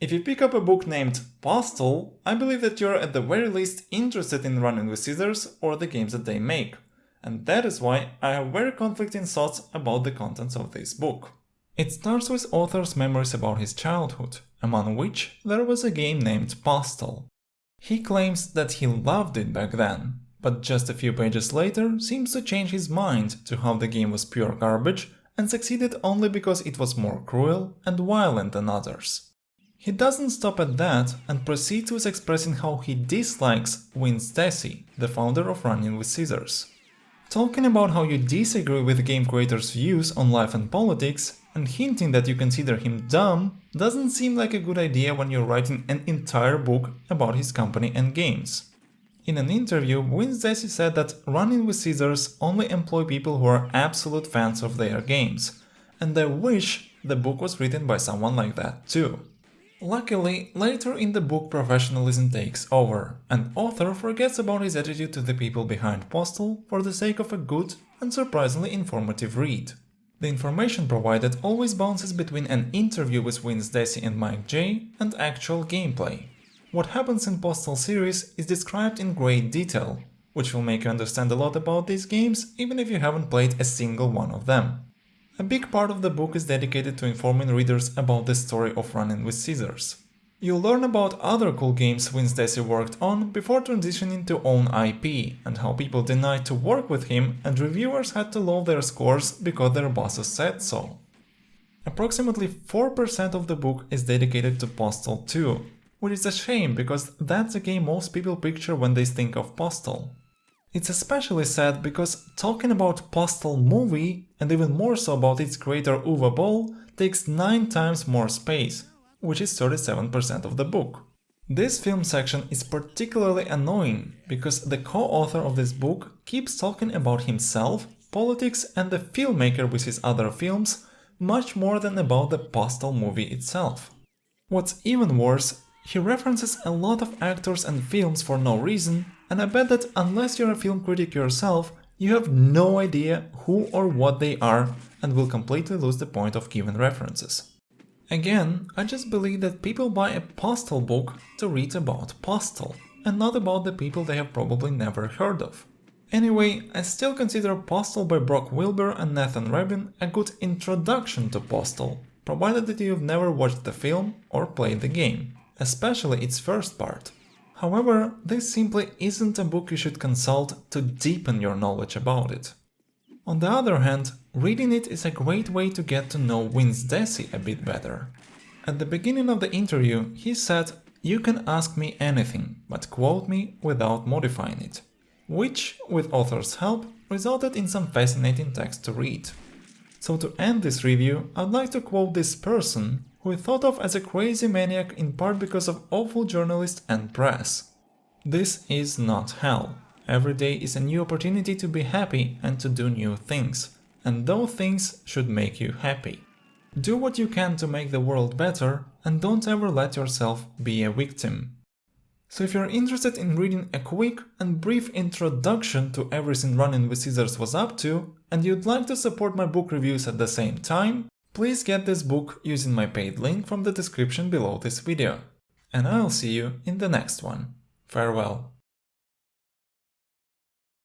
If you pick up a book named Postal, I believe that you're at the very least interested in Running with Scissors or the games that they make. And that is why I have very conflicting thoughts about the contents of this book. It starts with author's memories about his childhood, among which there was a game named Postal. He claims that he loved it back then, but just a few pages later seems to change his mind to how the game was pure garbage and succeeded only because it was more cruel and violent than others. He doesn't stop at that and proceeds with expressing how he dislikes Vince Desi, the founder of Running with Scissors. Talking about how you disagree with game creator's views on life and politics and hinting that you consider him dumb doesn't seem like a good idea when you're writing an entire book about his company and games. In an interview, Vince Desi said that Running with Scissors only employ people who are absolute fans of their games, and I wish the book was written by someone like that too. Luckily, later in the book professionalism takes over, and author forgets about his attitude to the people behind Postal for the sake of a good and surprisingly informative read. The information provided always bounces between an interview with Vince Desi and Mike J and actual gameplay. What happens in Postal series is described in great detail, which will make you understand a lot about these games even if you haven't played a single one of them. A big part of the book is dedicated to informing readers about the story of Running with Scissors. You'll learn about other cool games Vince Desi worked on before transitioning to own IP, and how people denied to work with him and reviewers had to lower their scores because their bosses said so. Approximately 4% of the book is dedicated to Postal 2, which is a shame because that's a game most people picture when they think of Postal. It's especially sad because talking about Postal movie, and even more so about its creator Uwe Boll, takes 9 times more space, which is 37% of the book. This film section is particularly annoying because the co-author of this book keeps talking about himself, politics and the filmmaker with his other films much more than about the Postal movie itself. What's even worse, he references a lot of actors and films for no reason and I bet that unless you're a film critic yourself, you have no idea who or what they are and will completely lose the point of given references. Again, I just believe that people buy a Postal book to read about Postal, and not about the people they have probably never heard of. Anyway, I still consider Postal by Brock Wilbur and Nathan Rabin a good introduction to Postal, provided that you've never watched the film or played the game, especially its first part. However, this simply isn't a book you should consult to deepen your knowledge about it. On the other hand, reading it is a great way to get to know Vince Desi a bit better. At the beginning of the interview, he said, you can ask me anything, but quote me without modifying it. Which, with author's help, resulted in some fascinating text to read. So to end this review, I'd like to quote this person who thought of as a crazy maniac in part because of awful journalists and press. This is not hell. Every day is a new opportunity to be happy and to do new things. And those things should make you happy. Do what you can to make the world better and don't ever let yourself be a victim. So if you're interested in reading a quick and brief introduction to everything Running with Scissors was up to, and you'd like to support my book reviews at the same time, Please get this book using my paid link from the description below this video. And I'll see you in the next one. Farewell.